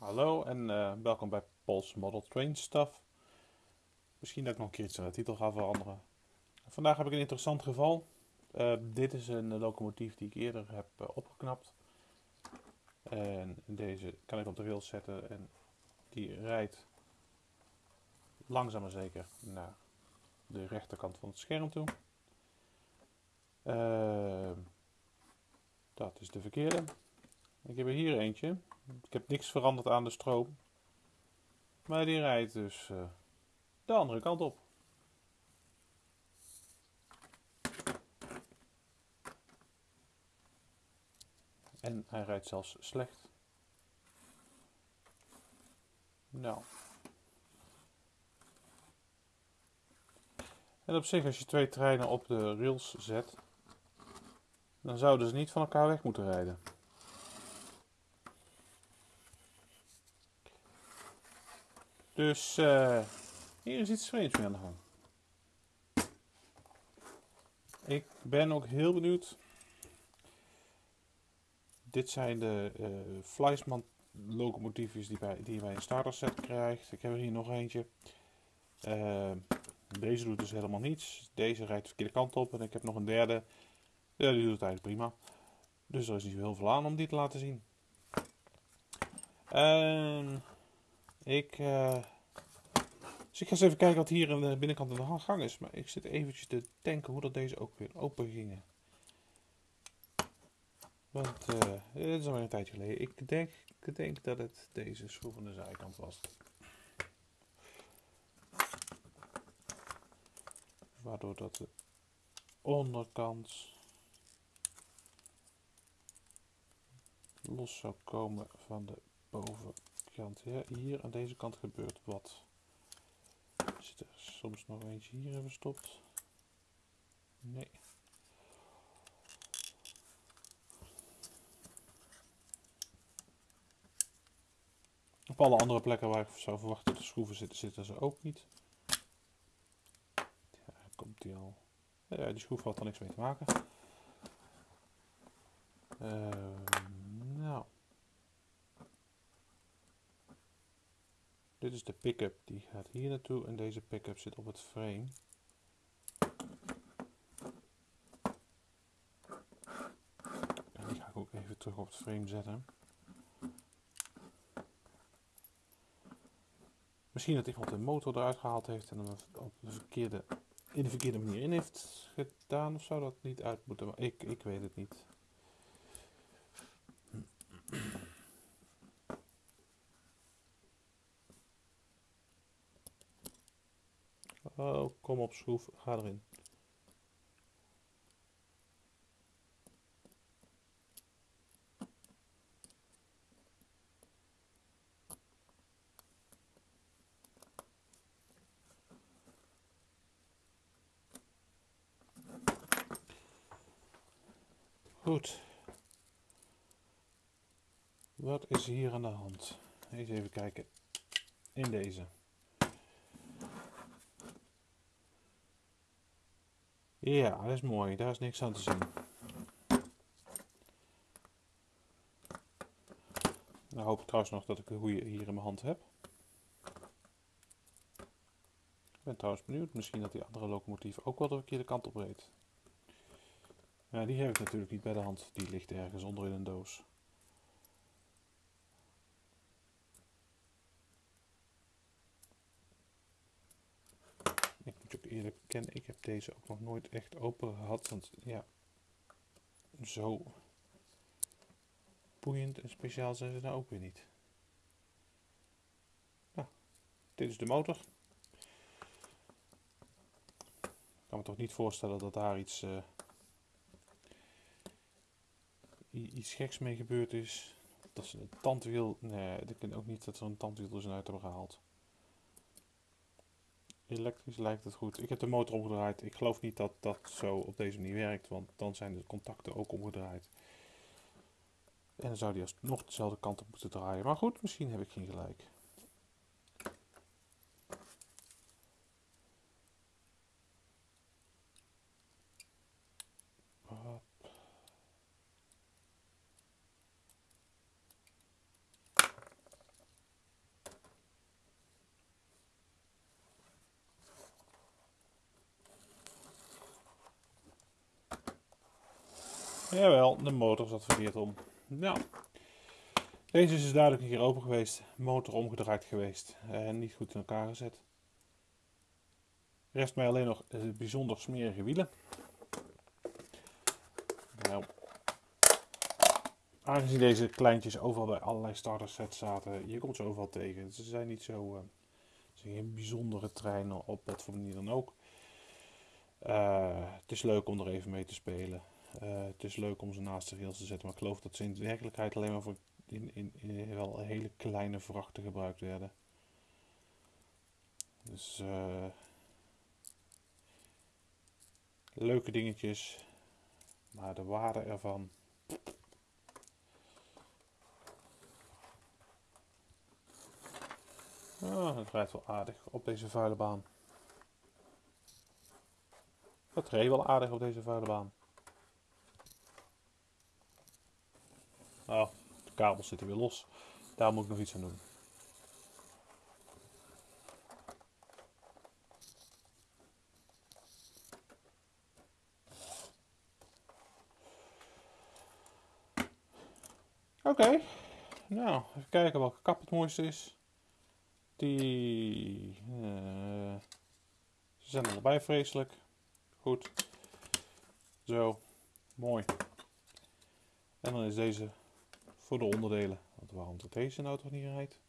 Hallo en eh, welkom bij Paul's Model Train Stuff. Misschien dat ik nog een keer de titel ga veranderen. Vandaag heb ik een interessant geval. Eh, dit is een locomotief die ik eerder heb eh, opgeknapt. En deze kan ik op de rails zetten en die rijdt langzaam maar zeker naar de rechterkant van het scherm toe. dat is de verkeerde. Ik heb er hier eentje. Ik heb niks veranderd aan de stroom. Maar die rijdt dus uh, de andere kant op. En hij rijdt zelfs slecht. Nou. En op zich, als je twee treinen op de rails zet, dan zouden ze niet van elkaar weg moeten rijden. Dus uh, hier is iets vreemds mee aan de gang. Ik ben ook heel benieuwd. Dit zijn de uh, Fleisman locomotiefjes die, bij, die je bij een starter set krijgt. Ik heb er hier nog eentje. Uh, deze doet dus helemaal niets. Deze rijdt de verkeerde kant op. En ik heb nog een derde. Ja, die doet het eigenlijk prima. Dus er is niet zo heel veel aan om die te laten zien. Uh, ik, uh, dus ik ga eens even kijken wat hier aan de binnenkant van de gang is. Maar ik zit eventjes te denken hoe dat deze ook weer open gingen. Want uh, dit is alweer een tijdje geleden. Ik denk, ik denk dat het deze schroef aan de zijkant was. Waardoor dat de onderkant los zou komen van de bovenkant hier aan deze kant gebeurt wat. Zit er soms nog eentje hier verstopt? Nee. Op alle andere plekken waar ik zou verwachten dat de schroeven zitten, zitten ze ook niet. Ja, komt die al. Ja, die schroef had er niks mee te maken. Uh, nou. Dit is de pick-up, die gaat hier naartoe en deze pick-up zit op het frame. En die ga ik ook even terug op het frame zetten. Misschien dat iemand de motor eruit gehaald heeft en dan op de verkeerde, in de verkeerde manier in heeft gedaan of zou dat niet uit moeten. ik, ik weet het niet. Oh, kom op schroef, ga erin. Goed. Wat is hier aan de hand? Eens even kijken in deze. Ja, dat is mooi. Daar is niks aan te zien. Dan hoop ik trouwens nog dat ik de goede hier in mijn hand heb. Ik ben trouwens benieuwd. Misschien dat die andere locomotief ook wel de kant op reed. Ja, die heb ik natuurlijk niet bij de hand. Die ligt ergens onder in een doos. Eerlijk bekennen, ik heb deze ook nog nooit echt open gehad. Want ja, zo boeiend en speciaal zijn ze nou ook weer niet. Nou, dit is de motor. Ik kan me toch niet voorstellen dat daar iets, uh, iets geks mee gebeurd is. Dat ze een tandwiel, nee, ik denk ook niet dat ze een tandwiel er uit hebben gehaald. Elektrisch lijkt het goed. Ik heb de motor omgedraaid. Ik geloof niet dat dat zo op deze manier werkt, want dan zijn de contacten ook omgedraaid. En dan zou die nog dezelfde kant op moeten draaien. Maar goed, misschien heb ik geen gelijk. Jawel, de motor zat verkeerd om. Nou, deze is dus duidelijk een keer open geweest, motor omgedraaid geweest en niet goed in elkaar gezet. Rest mij alleen nog bijzonder smerige wielen. Nou, aangezien deze kleintjes overal bij allerlei starter sets zaten, je komt ze overal tegen. Ze zijn niet zo, uh, geen bijzondere treinen op wat voor manier dan ook. Uh, het is leuk om er even mee te spelen. Uh, het is leuk om ze naast de rails te zetten, maar ik geloof dat ze in werkelijkheid alleen maar voor in, in, wel hele kleine vrachten gebruikt werden. Dus uh, leuke dingetjes, maar de waarde ervan. Oh, het rijdt wel aardig op deze vuile baan. Het reed wel aardig op deze vuile baan. Oh, de kabels zitten weer los. Daar moet ik nog iets aan doen. Oké, nou even kijken welke kap het mooiste is. Die uh, ze zijn allebei vreselijk. Goed. Zo, mooi. En dan is deze voor de onderdelen. Want waarom dat deze nou toch niet rijdt?